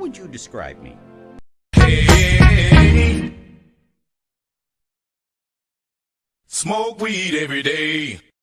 would you describe me? Hey, smoke weed every day.